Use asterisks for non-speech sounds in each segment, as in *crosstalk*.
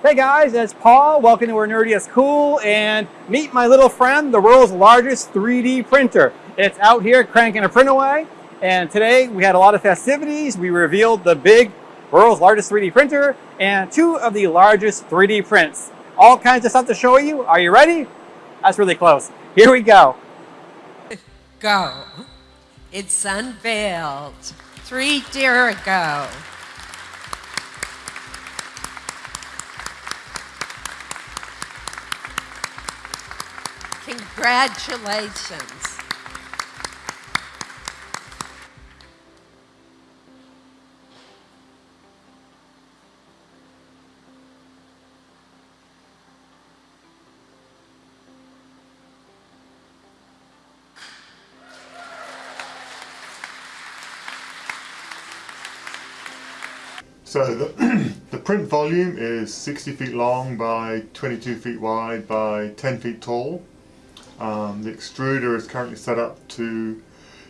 Hey guys, it's Paul. Welcome to Where Nerdy is Cool and meet my little friend, the world's largest 3D printer. It's out here cranking a print away and today we had a lot of festivities. We revealed the big world's largest 3D printer and two of the largest 3D prints. All kinds of stuff to show you. Are you ready? That's really close. Here we go. Go. It's unveiled three year ago. Congratulations. So the, *clears throat* the print volume is 60 feet long by 22 feet wide by 10 feet tall. Um, the extruder is currently set up to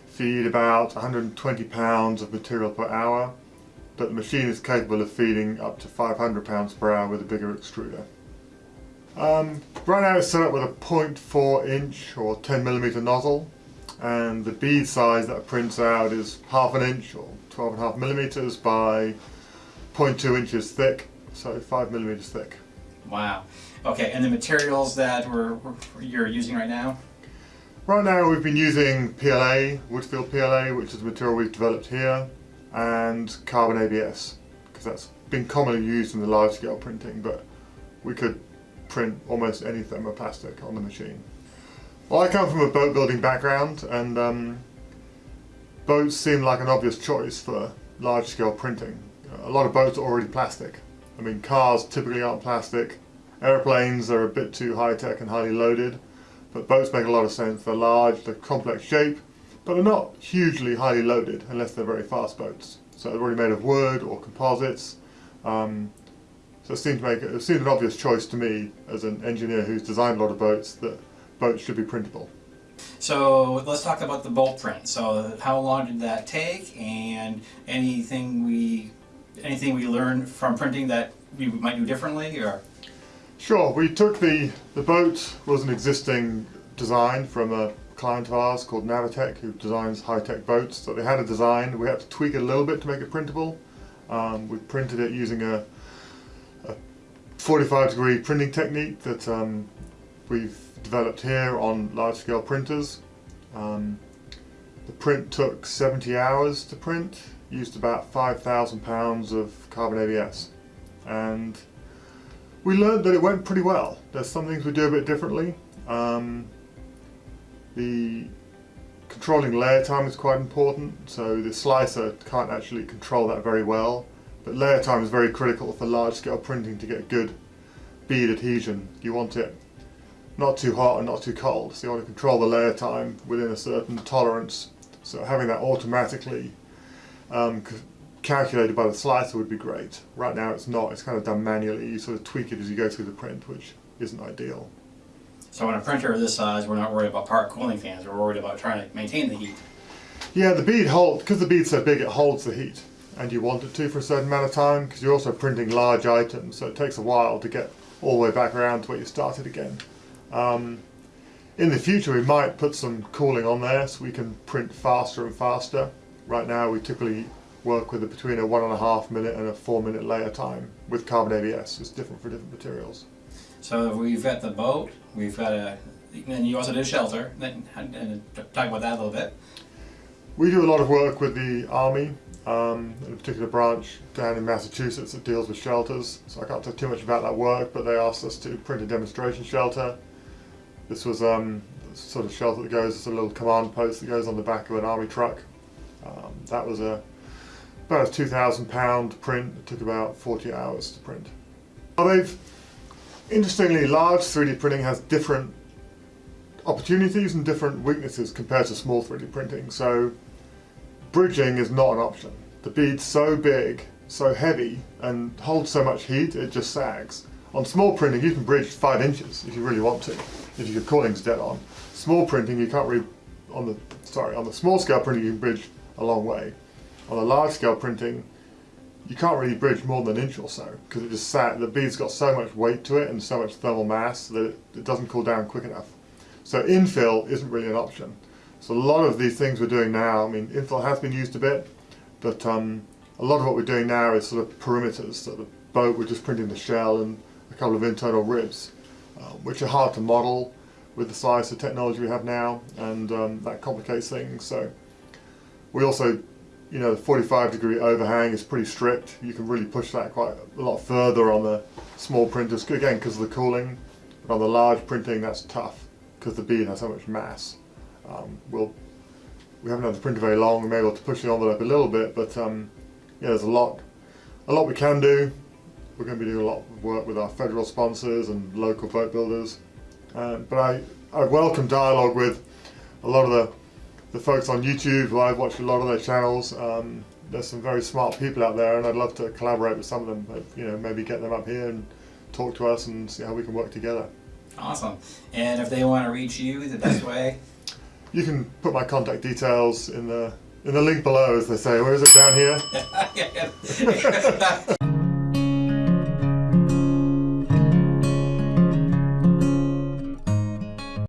feed about 120 pounds of material per hour, but the machine is capable of feeding up to 500 pounds per hour with a bigger extruder. Um, right now it's set up with a 0.4 inch or 10 millimeter nozzle, and the bead size that prints out is half an inch or 12 and a half millimeters by 0.2 inches thick, so 5 millimeters thick. Wow. Okay, and the materials that we're, we're, you're using right now? Right now we've been using PLA, wood-filled PLA, which is the material we've developed here, and carbon ABS, because that's been commonly used in the large scale printing, but we could print almost any thermoplastic on the machine. Well, I come from a boat building background, and um, boats seem like an obvious choice for large scale printing. A lot of boats are already plastic. I mean, cars typically aren't plastic, Airplanes are a bit too high-tech and highly loaded, but boats make a lot of sense. They're large, they're complex shape, but they're not hugely highly loaded unless they're very fast boats. So they're already made of wood or composites. Um, so it seemed, to make, it seemed an obvious choice to me as an engineer who's designed a lot of boats that boats should be printable. So let's talk about the bolt print. So how long did that take and anything we anything we learned from printing that we might do differently or Sure, we took the, the boat was an existing design from a client of ours called Navatek who designs high-tech boats. So they had a design, we had to tweak it a little bit to make it printable. Um, we printed it using a, a 45 degree printing technique that um, we've developed here on large-scale printers. Um, the print took 70 hours to print, used about 5,000 pounds of carbon ABS. And we learned that it went pretty well. There's some things we do a bit differently. Um, the controlling layer time is quite important, so the slicer can't actually control that very well. But layer time is very critical for large scale printing to get good bead adhesion. You want it not too hot and not too cold, so you want to control the layer time within a certain tolerance. So having that automatically um, calculated by the slicer would be great. Right now it's not, it's kind of done manually. You sort of tweak it as you go through the print, which isn't ideal. So on a printer of this size, we're not worried about part cooling fans, we're worried about trying to maintain the heat. Yeah, the bead holds, because the bead's so big, it holds the heat. And you want it to for a certain amount of time, because you're also printing large items, so it takes a while to get all the way back around to where you started again. Um, in the future, we might put some cooling on there so we can print faster and faster. Right now, we typically work with a, between a one and a half minute and a four minute layer time with carbon ABS. It's different for different materials. So we've got the boat, we've got a, and you also did shelter, and, and talk about that a little bit. We do a lot of work with the Army, um, in a particular branch down in Massachusetts that deals with shelters. So I can't talk too much about that work, but they asked us to print a demonstration shelter. This was um, sort of shelter that goes, it's a little command post that goes on the back of an army truck. Um, that was a about a 2,000 pound print. It took about 40 hours to print. Well, they've, interestingly, large 3D printing has different opportunities and different weaknesses compared to small 3D printing. So bridging is not an option. The bead's so big, so heavy, and holds so much heat, it just sags. On small printing, you can bridge five inches if you really want to, if your cooling's dead on. Small printing, you can't really, on the, sorry, on the small scale printing, you can bridge a long way on a large scale printing, you can't really bridge more than an inch or so because it just sat. The bead's got so much weight to it and so much thermal mass that it, it doesn't cool down quick enough. So infill isn't really an option. So a lot of these things we're doing now, I mean, infill has been used a bit, but um, a lot of what we're doing now is sort of perimeters. So the boat, we're just printing the shell and a couple of internal ribs, uh, which are hard to model with the size of technology we have now, and um, that complicates things. So we also, you know, the 45 degree overhang is pretty strict. You can really push that quite a lot further on the small printers, again, because of the cooling. But on the large printing, that's tough because the bead has so much mass. Um, we'll, we haven't had the printer very long, we're able to push the envelope a little bit, but um, yeah, there's a lot, a lot we can do. We're going to be doing a lot of work with our federal sponsors and local boat builders. Um, but I, I welcome dialogue with a lot of the, the folks on YouTube who I've watched a lot of their channels. Um, there's some very smart people out there and I'd love to collaborate with some of them, but, you know, maybe get them up here and talk to us and see how we can work together. Awesome. And if they want to reach you, the best way? *clears throat* You can put my contact details in the in the link below, as they say. Where is it down here? *laughs* *laughs*